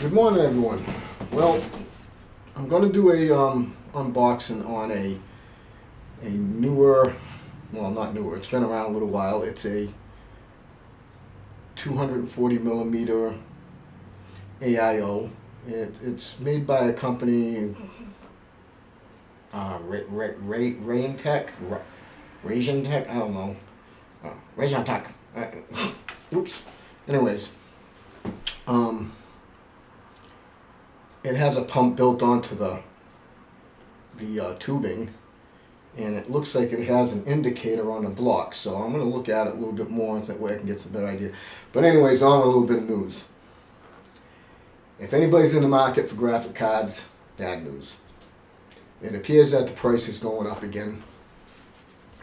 Good morning, everyone. Well, I'm going to do a um, unboxing on a a newer, well, not newer. It's been around a little while. It's a 240 millimeter AIO. It, it's made by a company, uh, Ra Ra Ra Rain Tech, Ra Rasian Tech. I don't know. Uh, Rasian Tech. Uh, oops. Anyways, um, it has a pump built onto the the uh, tubing and it looks like it has an indicator on the block so I'm going to look at it a little bit more that way I can get some better idea. But anyways on a little bit of news. If anybody's in the market for graphic cards bad news. It appears that the price is going up again.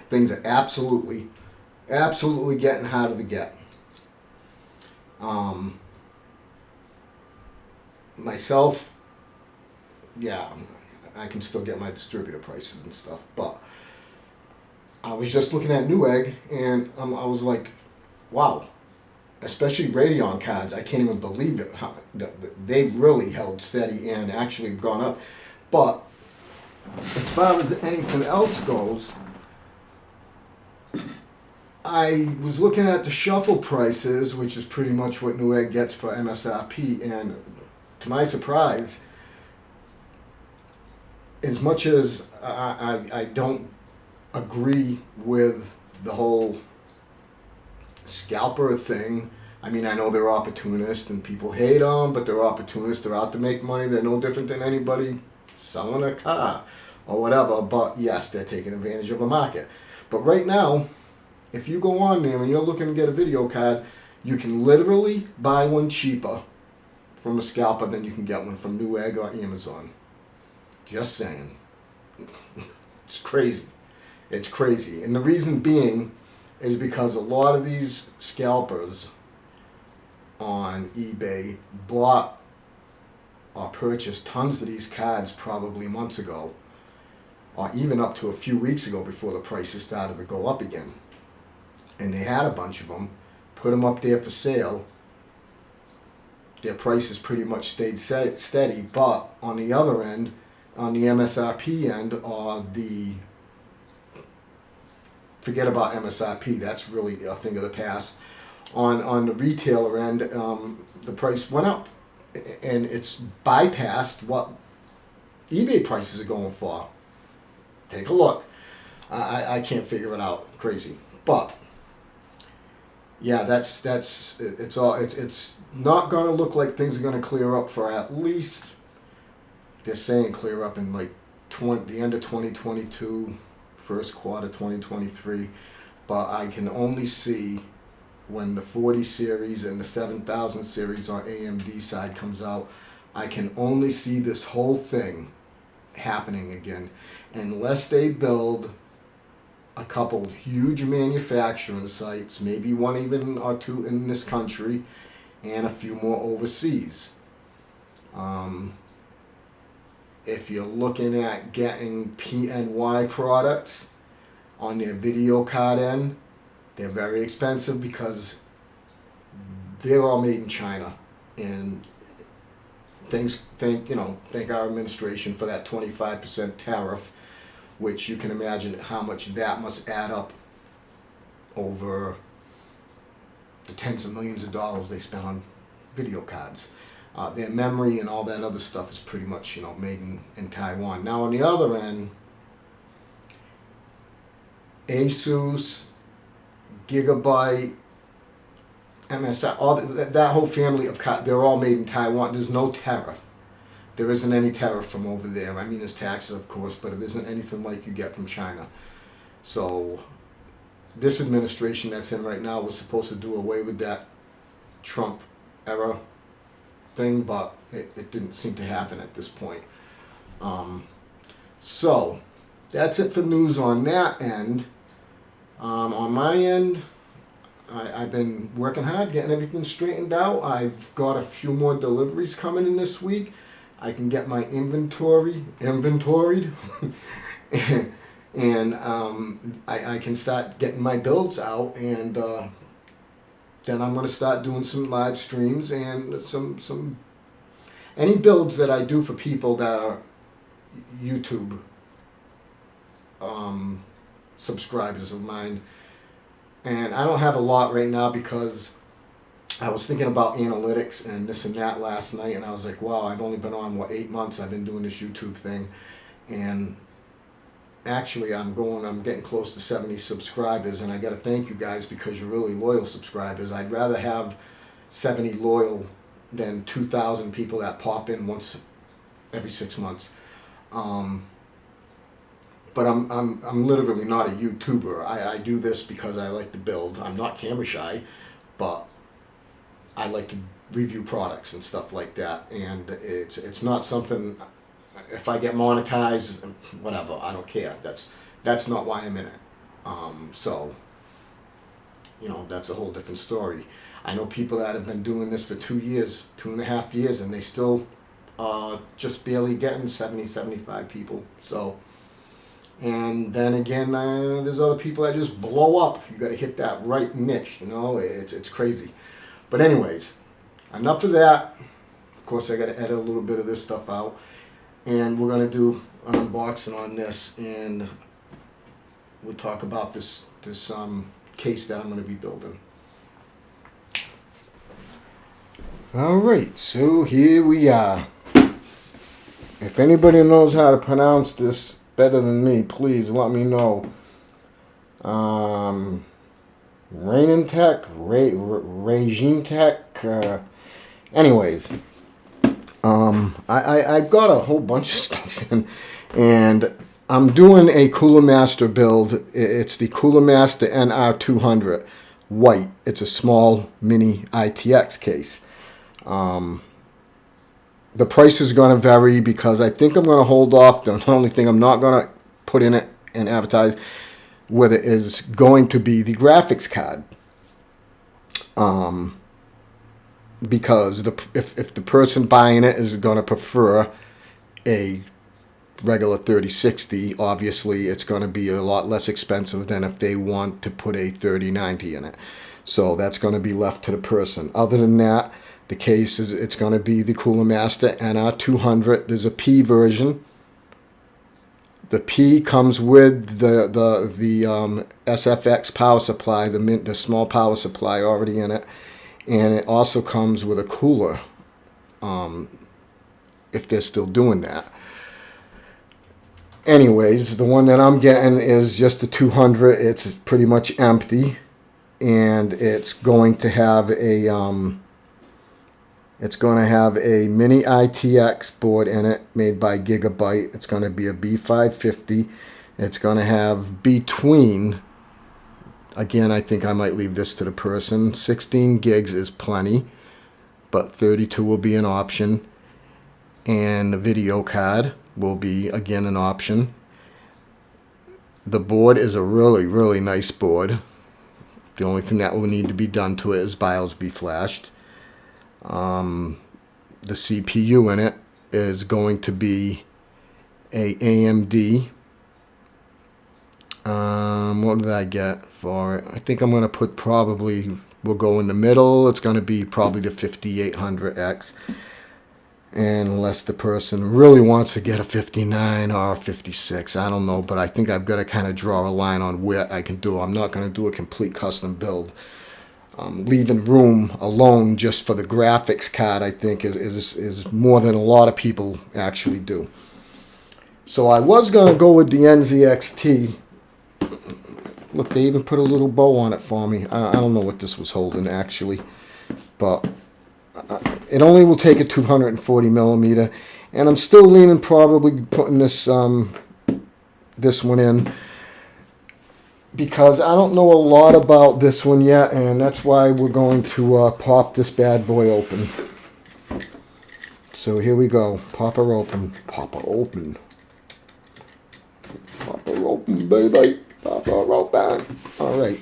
Things are absolutely absolutely getting harder to get. Um, myself, yeah, I can still get my distributor prices and stuff, but I was just looking at Newegg and um, I was like, wow, especially Radeon cards, I can't even believe it. How, they really held steady and actually gone up. But as far as anything else goes, I was looking at the shuffle prices, which is pretty much what Newegg gets for MSRP, and to my surprise, as much as I, I, I don't agree with the whole scalper thing, I mean, I know they're opportunists and people hate them, but they're opportunists. They're out to make money. They're no different than anybody selling a car or whatever. But yes, they're taking advantage of a market. But right now, if you go on there and you're looking to get a video card, you can literally buy one cheaper from a scalper than you can get one from Newegg or Amazon. Just saying. it's crazy. It's crazy. And the reason being is because a lot of these scalpers on eBay bought or purchased tons of these cards probably months ago or even up to a few weeks ago before the prices started to go up again. And they had a bunch of them, put them up there for sale, their prices pretty much stayed steady. But on the other end, on the MSRP end, or the forget about MSRP. That's really a thing of the past. On on the retailer end, um, the price went up, and it's bypassed what eBay prices are going for. Take a look. I, I can't figure it out. Crazy, but yeah, that's that's it's all it's it's not to look like things are to clear up for at least they're saying clear up in like 20 the end of 2022, first quarter 2023, but I can only see when the 40 series and the 7000 series on AMD side comes out, I can only see this whole thing happening again. Unless they build a couple huge manufacturing sites, maybe one even or two in this country, and a few more overseas. Um, if you're looking at getting PNY products on their video card end, they're very expensive because they're all made in China. And thanks, thank, you know, thank our administration for that 25% tariff which you can imagine how much that must add up over the tens of millions of dollars they spend on video cards. Uh, their memory and all that other stuff is pretty much you know made in, in Taiwan. Now on the other end, Asus, Gigabyte, MSI, all that, that whole family of cards, they're all made in Taiwan. There's no tariff. There isn't any tariff from over there. I mean, there's taxes, of course, but it isn't anything like you get from China. So this administration that's in right now was supposed to do away with that Trump era thing, but it, it didn't seem to happen at this point. Um, so that's it for news on that end. Um, on my end, I, have been working hard, getting everything straightened out. I've got a few more deliveries coming in this week. I can get my inventory inventoried. And, um, I, I, can start getting my builds out and uh, then I'm going to start doing some live streams and some some any builds that I do for people that are YouTube um, subscribers of mine, and I don't have a lot right now because I was thinking about analytics and this and that last night, and I was like, wow, I've only been on what eight months. I've been doing this YouTube thing, and actually, I'm going. I'm getting close to 70 subscribers, and I got to thank you guys because you're really loyal subscribers. I'd rather have 70 loyal than 2,000 people that pop in once every six months. Um, but I'm, I'm, I'm literally not a YouTuber. I, I do this because I like to build. I'm not camera shy, but I like to review products and stuff like that. And it's, it's not something, if I get monetized, whatever, I don't care. That's, that's not why I'm in it. Um, so, you know, that's a whole different story. I know people that have been doing this for two years, two and a half years, and they still uh, just barely getting 70, 75 people. So, and then again, uh, there's other people that just blow up. You got to hit that right niche, you know. It's it's crazy. But anyways, enough of that. Of course, I got to edit a little bit of this stuff out, and we're gonna do an unboxing on this, and we'll talk about this this um, case that I'm gonna be building. All right, so here we are. If anybody knows how to pronounce this better than me, please let me know. Um, Rainin Tech, Ray, Regime Tech. Uh, anyways, um, I, I, I've got a whole bunch of stuff in, and I'm doing a Cooler Master build. It's the Cooler Master NR200 white. It's a small mini ITX case. Um, the price is going to vary because I think I'm going to hold off. The only thing I'm not going to put in it and advertise with it is going to be the graphics card. Um, because the if, if the person buying it is going to prefer a regular 3060, obviously it's going to be a lot less expensive than if they want to put a 3090 in it. So that's going to be left to the person. Other than that, the case is it's going to be the Cooler Master NR200. There's a P version. The P comes with the the the um, SFX power supply, the the small power supply already in it, and it also comes with a cooler. Um, if they're still doing that. Anyways, the one that I'm getting is just the 200. It's pretty much empty, and it's going to have a um, it's going to have a mini ITX board in it made by Gigabyte. It's going to be a B550. It's going to have between, again, I think I might leave this to the person. 16 gigs is plenty, but 32 will be an option. And the video card will be, again, an option. The board is a really, really nice board. The only thing that will need to be done to it is BIOS be flashed. Um, the CPU in it is going to be a AMD. Um, what did I get for it? I think I'm going to put probably, we'll go in the middle. It's going to be probably the 5800X. And unless the person really wants to get a 59 or a 56, I don't know. But I think I've got to kind of draw a line on where I can do. I'm not going to do a complete custom build um, leaving room alone just for the graphics card, I think, is, is, is more than a lot of people actually do. So I was going to go with the NZXT. Look, they even put a little bow on it for me. I, I don't know what this was holding, actually. But uh, it only will take a 240 millimeter. And I'm still leaning probably putting this um, this one in because I don't know a lot about this one yet, and that's why we're going to uh, pop this bad boy open. So here we go. Pop her open. Pop her open. Pop her open, baby. Pop her open. All right.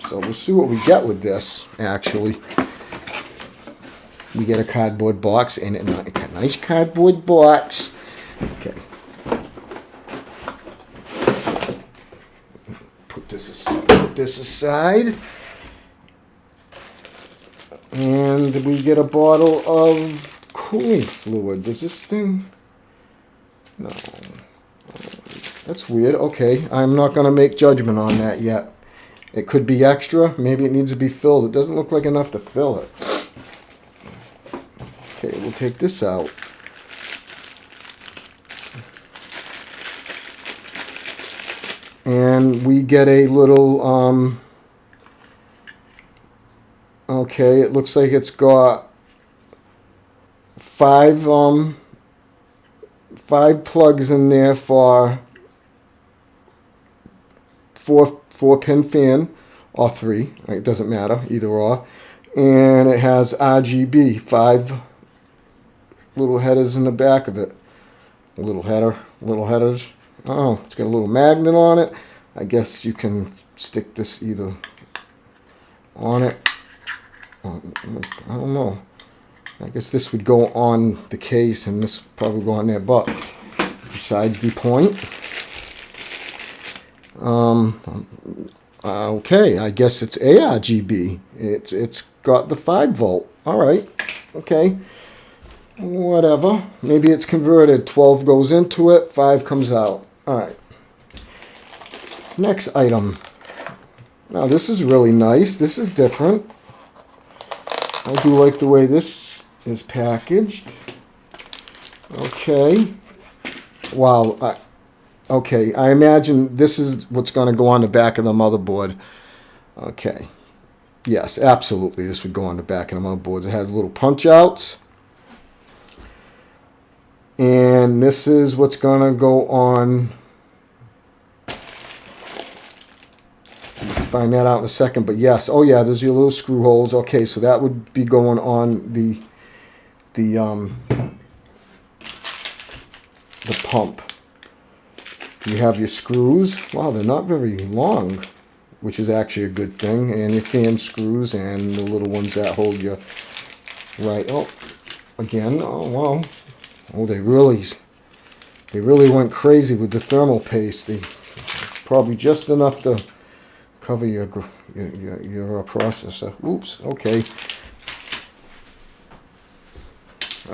So we'll see what we get with this, actually. We get a cardboard box and a nice cardboard box. Okay. This aside. And we get a bottle of cooling fluid. Does this thing? No. That's weird. Okay, I'm not going to make judgment on that yet. It could be extra. Maybe it needs to be filled. It doesn't look like enough to fill it. Okay, we'll take this out. And we get a little, um, okay, it looks like it's got five, um, five plugs in there for four four pin fan or three. It doesn't matter either or. And it has RGB five little headers in the back of it. A little header, little headers. Oh, it's got a little magnet on it. I guess you can stick this either on it. Um, I don't know. I guess this would go on the case and this probably go on there, but besides the point. Um, okay, I guess it's ARGB. It's it's got the five volt. All right, okay, whatever. Maybe it's converted. Twelve goes into it, five comes out. All right. Next item. Now this is really nice. This is different. I do like the way this is packaged. Okay. Wow. I, okay, I imagine this is what's going to go on the back of the motherboard. Okay. Yes, absolutely. This would go on the back of the motherboard. It has little punch outs. And this is what's going to go on. Find that out in a second. But yes, oh yeah, there's your little screw holes. Okay, so that would be going on the the um, the pump. You have your screws. Wow, they're not very long, which is actually a good thing. And your fan screws and the little ones that hold your right. Oh, again. Oh wow. Oh, they really, they really went crazy with the thermal paste. They probably just enough to cover your your your, processor. Oops. Okay.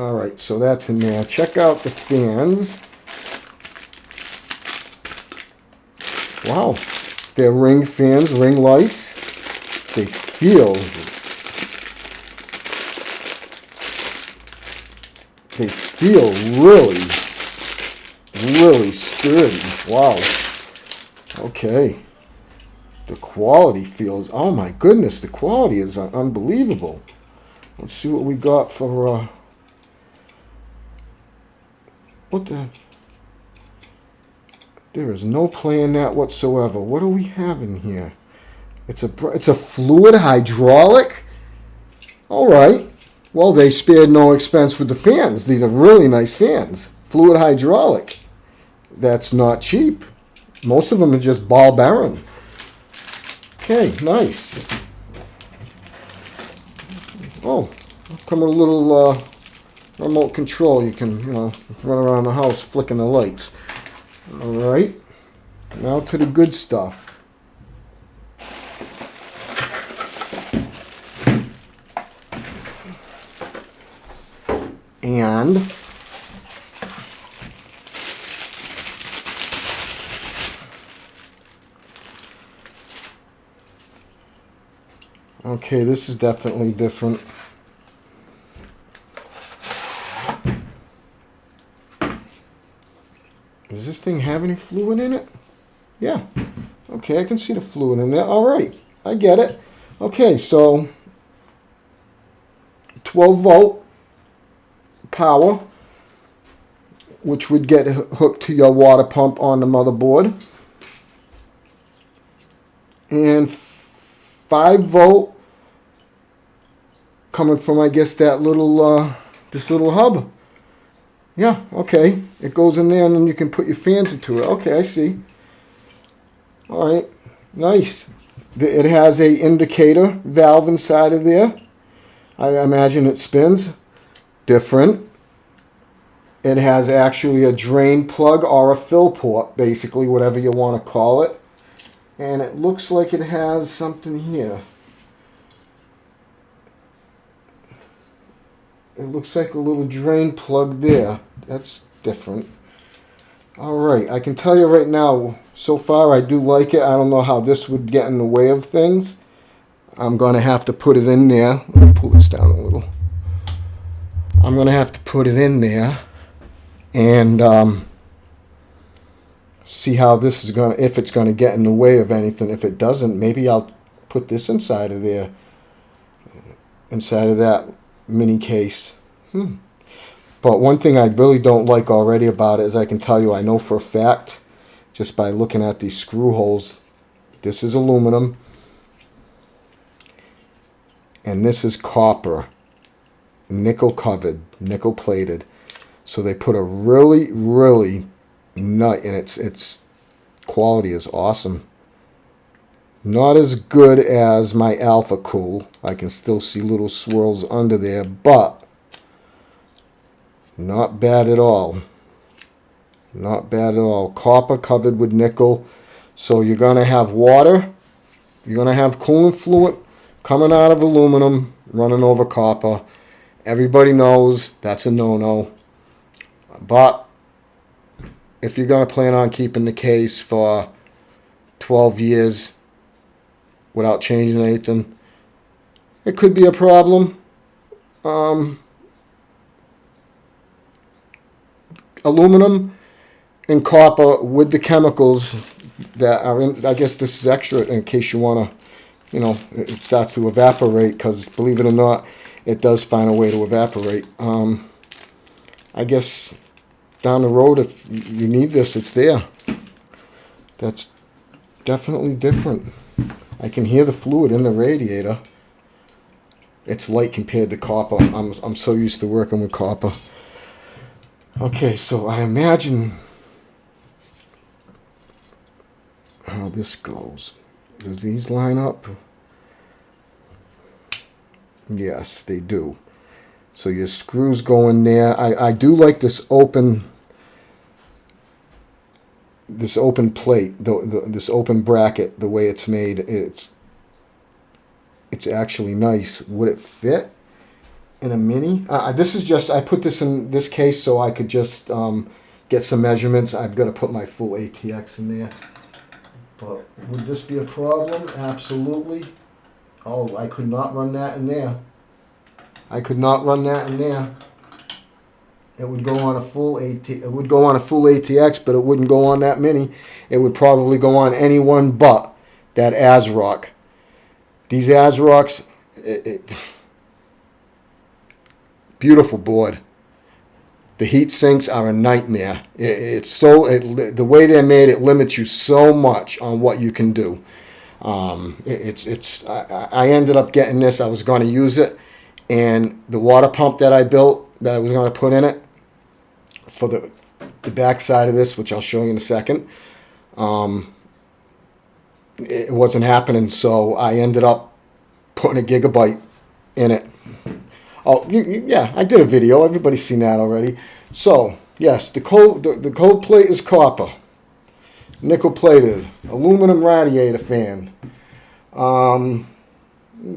All right, so that's in there. Check out the fans. Wow, they're ring fans, ring lights. They feel, they feel really, really sturdy. Wow. Okay. The quality feels, oh my goodness, the quality is unbelievable. Let's see what we got for, uh, what the? There is no play in that whatsoever. What do we have in here? It's a it's a fluid hydraulic. All right. Well, they spared no expense with the fans. These are really nice fans. Fluid hydraulic. That's not cheap. Most of them are just ball bearing. Okay, nice. Oh, come with a little uh, remote control. You can, you know, run around the house flicking the lights. All right, now to the good stuff. And okay, this is definitely different. Does this thing have any fluid in it? Yeah. Okay, I can see the fluid in there. All right, I get it. Okay, so 12 volt power, which would get hooked to your water pump on the motherboard. And 5 volt coming from, I guess, that little, uh, this little hub. Yeah, okay. It goes in there and then you can put your fans into it. Okay, I see. All right, nice. It has a indicator valve inside of there. I imagine it spins. Different. It has actually a drain plug or a fill port, basically, whatever you want to call it. And it looks like it has something here. It looks like a little drain plug there. That's different. All right, I can tell you right now, so far I do like it. I don't know how this would get in the way of things. I'm going to have to put it in there. Let me pull this down a little. I'm going to have to put it in there and um, see how this is going to, if it's going to get in the way of anything. If it doesn't, maybe I'll put this inside of there, inside of that mini case. Hmm. But one thing I really don't like already about it is I can tell you, I know for a fact, just by looking at these screw holes, this is aluminum and this is copper, nickel covered, nickel plated. So they put a really, really nut, and its its quality is awesome. Not as good as my Alphacool. I can still see little swirls under there, but not bad at all. Not bad at all. Copper covered with nickel. So you're going to have water. You're going to have coolant fluid coming out of aluminum, running over copper. Everybody knows that's a no-no. But if you're going to plan on keeping the case for 12 years without changing anything, it could be a problem. Um, aluminum and copper with the chemicals that are in, I guess this is extra in case you want to you know, it starts to evaporate because, believe it or not, it does find a way to evaporate. Um, I guess down the road, if you need this, it's there. That's definitely different. I can hear the fluid in the radiator. It's light compared to copper. I'm, I'm so used to working with copper. Okay, so I imagine how this goes. Does these line up? Yes, they do. So your screws go in there. I, I do like this open this open plate, the, the, this open bracket, the way it's made. It's it's actually nice. Would it fit in a mini? Uh, this is just, I put this in this case so I could just um, get some measurements. I've got to put my full ATX in there. But would this be a problem? Absolutely. Oh, I could not run that in there. I could not run that in there. It would go on a full AT. It would go on a full ATX, but it wouldn't go on that mini. It would probably go on any one but that ASRock. These ASRocks, beautiful board. The heat sinks are a nightmare. It, it's so the way they're made. It limits you so much on what you can do. Um, it, it's it's. I, I ended up getting this. I was going to use it, and the water pump that I built that I was going to put in it for the the back side of this, which I'll show you in a second. Um, it wasn't happening, so I ended up putting a gigabyte in it Oh, you, you, yeah, I did a video. Everybody's seen that already. So, yes, the cold, the, the cold plate is copper. Nickel plated. Aluminum radiator fan. Um,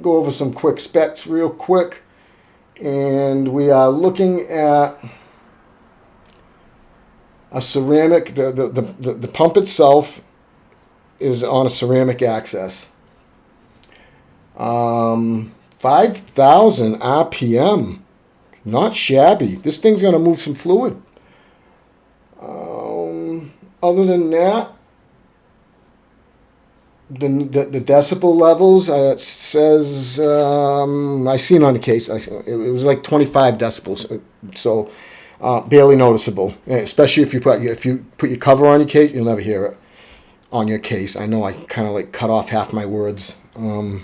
go over some quick specs real quick. And we are looking at a ceramic, the, the, the, the pump itself is on a ceramic access. Um, 5,000 RPM. Not shabby. This thing's going to move some fluid. Um, other than that, the, the, the decibel levels, uh, it says, um, I seen on the case, I, it was like 25 decibels. Uh, so uh, barely noticeable, especially if you put if you put your cover on your case, you'll never hear it on your case. I know I kind of like cut off half my words. Um,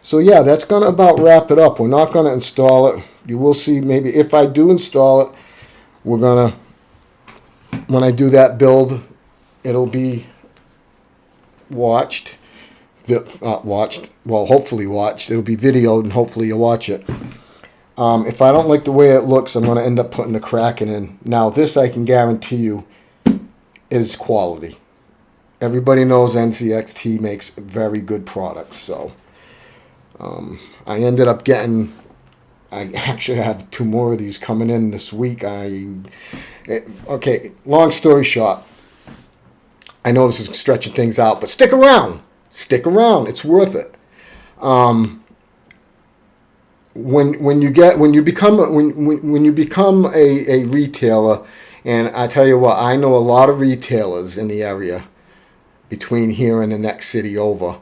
so yeah, that's to about wrap it up. We're not to install it. You will see maybe if I do install it, we're to, when I do that build, it'll be watched, uh, watched, well, hopefully watched. It'll be videoed and hopefully you'll watch it. Um, if I don't like the way it looks, I'm going to end up putting the Kraken in. Now, this I can guarantee you is quality. Everybody knows NZXT makes very good products, so... Um, I ended up getting, I actually have two more of these coming in this week. I it, okay. Long story short, I know this is stretching things out, but stick around. Stick around. It's worth it. Um, when when you get when you become when when, when you become a, a retailer, and I tell you what, I know a lot of retailers in the area between here and the next city over,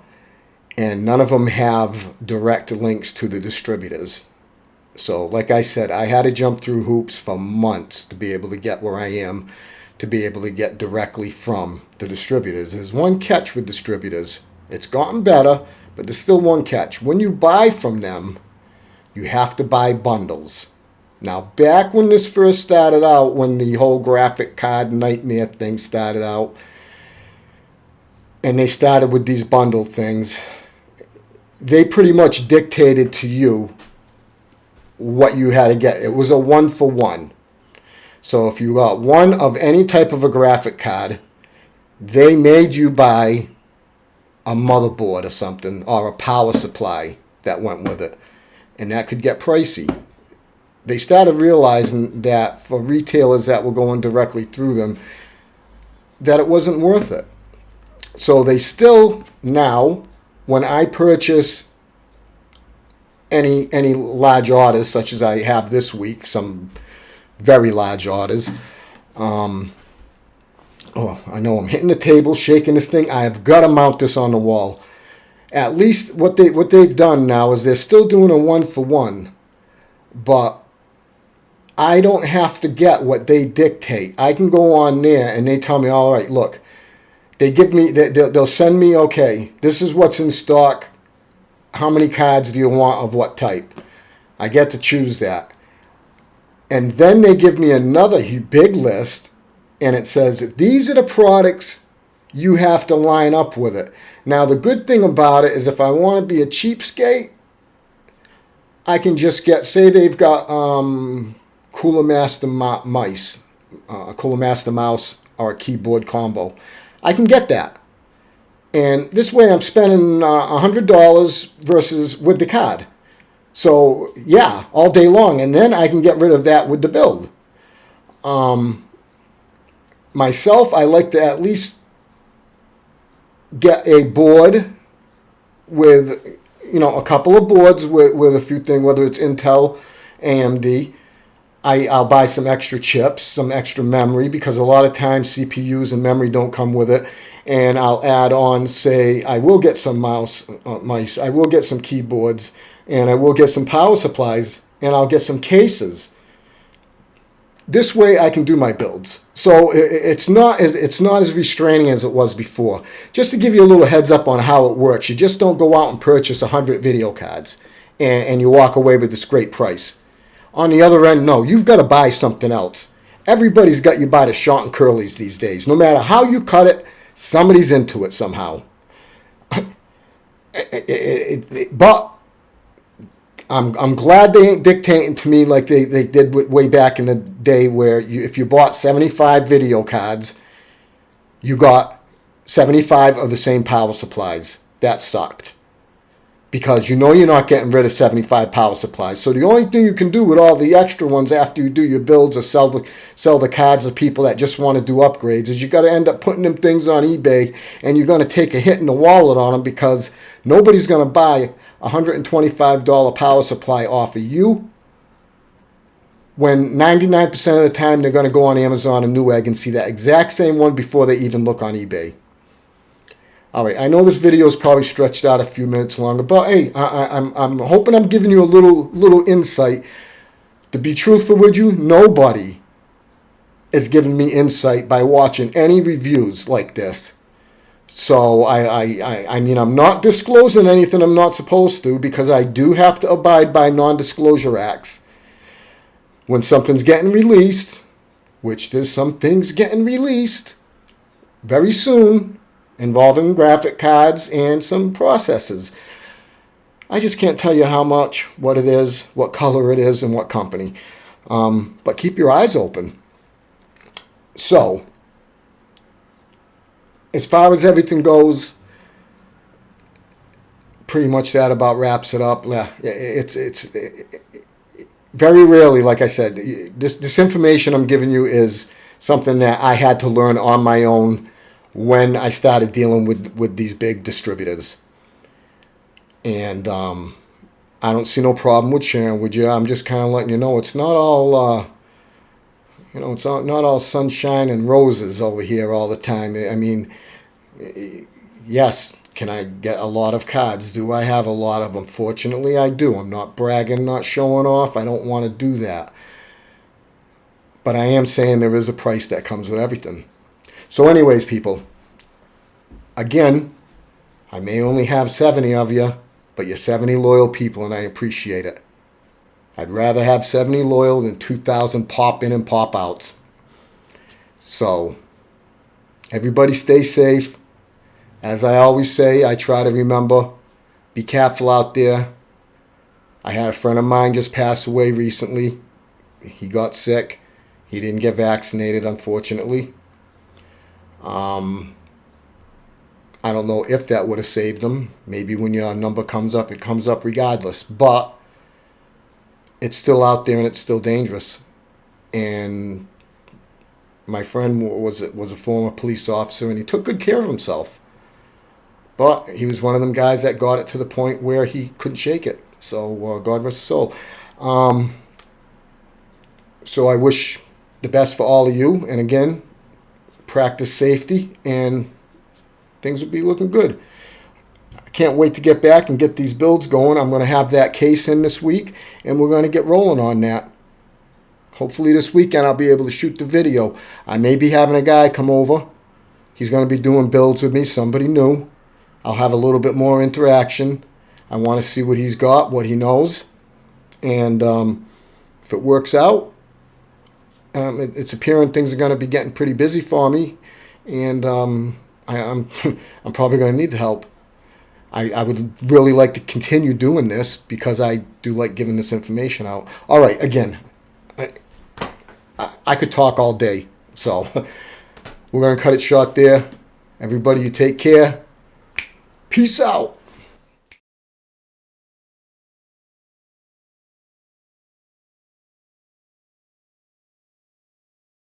and none of them have direct links to the distributors. So, like I said, I had to jump through hoops for months to be able to get where I am, to be able to get directly from the distributors. There's one catch with distributors. It's gotten better, but there's still one catch. When you buy from them, you have to buy bundles. Now, back when this first started out, when the whole graphic card nightmare thing started out, and they started with these bundle things, they pretty much dictated to you what you had to get. It was a one for one. So if you got one of any type of a graphic card, they made you buy a motherboard or something or a power supply that went with it. And that could get pricey. They started realizing that for retailers that were going directly through them, that it wasn't worth it. So they still now, when I purchase any any large orders, such as I have this week, some very large orders. Um, oh, I know I'm hitting the table, shaking this thing. I have got to mount this on the wall. At least what they what they've done now is they're still doing a one for one, but I don't have to get what they dictate. I can go on there and they tell me, all right, look, they give me, they, they'll send me, okay, this is what's in stock how many cards do you want of what type? I get to choose that. And then they give me another big list and it says, these are the products you have to line up with it. Now, the good thing about it is if I want to be a cheapskate, I can just get, say they've got um, Cooler Master mice, uh, Cooler Master mouse or a keyboard combo. I can get that. And this way I'm spending uh, $100 versus with the card. So yeah, all day long. And then I can get rid of that with the build. Um, myself, I like to at least get a board with, you know, a couple of boards with, with a few things, whether it's Intel, AMD. I, I'll buy some extra chips, some extra memory, because a lot of times CPUs and memory don't come with it and I'll add on, say, I will get some mouse uh, mice, I will get some keyboards, and I will get some power supplies, and I'll get some cases. This way I can do my builds. So it's not as it's not as restraining as it was before. Just to give you a little heads up on how it works, you just don't go out and purchase a 100 video cards and, and you walk away with this great price. On the other end, no, you've got to buy something else. Everybody's got you by the short and curlies these days. No matter how you cut it, Somebody's into it somehow. but I'm, I'm glad they ain't dictating to me like they, they did way back in the day where you, if you bought 75 video cards, you got 75 of the same power supplies. That sucked because you know you're not getting rid of 75 power supplies. So the only thing you can do with all the extra ones after you do your builds or sell the sell the cards to people that just want to do upgrades is you got to end up putting them things on eBay and you're going to take a hit in the wallet on them because nobody's going to buy $125 power supply off of you when 99% of the time they're going to go on Amazon and Newegg and see that exact same one before they even look on eBay. All right, I know this video is probably stretched out a few minutes longer, but hey, I, am I'm, I'm hoping I'm giving you a little little insight. To be truthful with you, nobody is giving me insight by watching any reviews like this. So I, I, I, I mean, I'm not disclosing anything I'm not supposed to because I do have to abide by non-disclosure acts. When something's getting released, which there's some things getting released very soon, involving graphic cards and some processes. I just can't tell you how much, what it is, what color it is, and what company. Um, but keep your eyes open. So, as far as everything goes, pretty much that about wraps it up. Yeah, it's it's very rarely, like I said, this this information I'm giving you is something that I had to learn on my own when I started dealing with with these big distributors. And um, I don't see no problem with sharing with you. I'm just kind of letting you know it's not all, uh, you know, it's all, not all sunshine and roses over here all the time. I mean, yes, can I get a lot of cards? Do I have a lot of them? Fortunately, I do. I'm not bragging, not showing off. I don't want to do that. But I am saying there is a price that comes with everything. So, anyways, people, again, I may only have 70 of you, but you're 70 loyal people, and I appreciate it. I'd rather have 70 loyal than 2,000 pop in and pop out. So, everybody stay safe. As I always say, I try to remember be careful out there. I had a friend of mine just pass away recently. He got sick. He didn't get vaccinated, unfortunately. Um, I don't know if that would have saved him. Maybe when your number comes up, it comes up regardless. But it's still out there and it's still dangerous. And my friend was was a former police officer and he took good care of himself. But he was one of them guys that got it to the point where he couldn't shake it. So uh, God rest his soul. Um, so I wish the best for all of you. And again, practice safety and things will be looking good. Can't wait to get back and get these builds going. I'm going to have that case in this week and we're going to get rolling on that. Hopefully this weekend I'll be able to shoot the video. I may be having a guy come over. He's going to be doing builds with me, somebody new. I'll have a little bit more interaction. I want to see what he's got, what he knows. And um, if it works out, um, it, it's appearing things are going to be getting pretty busy for me. And um, I, I'm, I'm probably going to need help. I, I would really like to continue doing this because I do like giving this information out. All right, again, I, I, I could talk all day. So we're going to cut it short there. Everybody, you take care. Peace out.